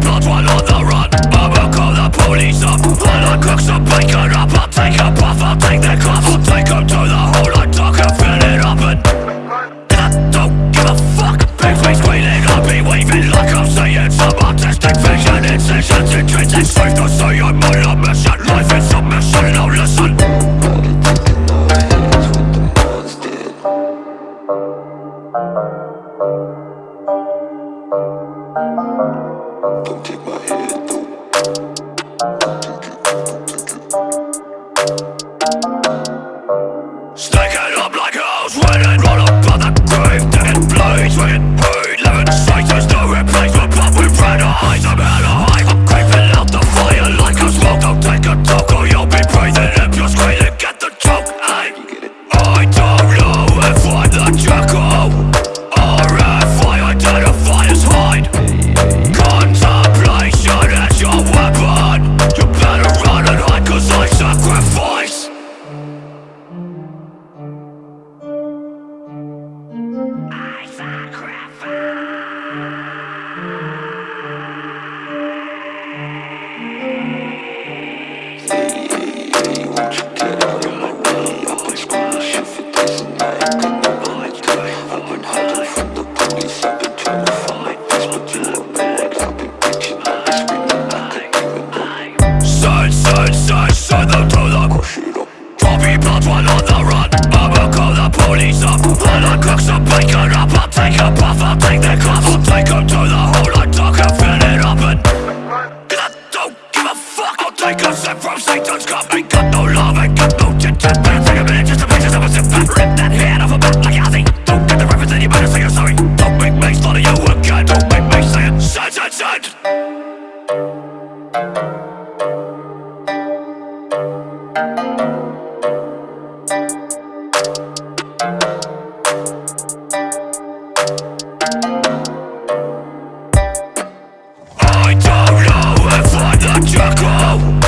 blood on the run call the police up. Up I'll take a puff, I'll take their I'll to the hole talk and fill it up and don't give a fuck. I be waving Like I'm saying some artistic vision Incisions, intrinsic Don't take my head. Snake it up like a house when it roll up on the grave, dead blades, sacrifice! I'm gonna hide been hiding from the police, I've been trying to find my peace, but you box, I'm up I'll take a puff, I'll take the cuff. I'll take to the hole, I talk and fill it up And I don't give a fuck. I'll take a sip from Satan's cup Ain't got no love, ain't got no chit-chat take a minute just to make yourself a sip Rip that head off a bat like Ozzy Don't get the reference and you better say you're sorry. Don't make me slaughter you again. Don't make me say it, said, said, said Thank you I don't know if I let you go.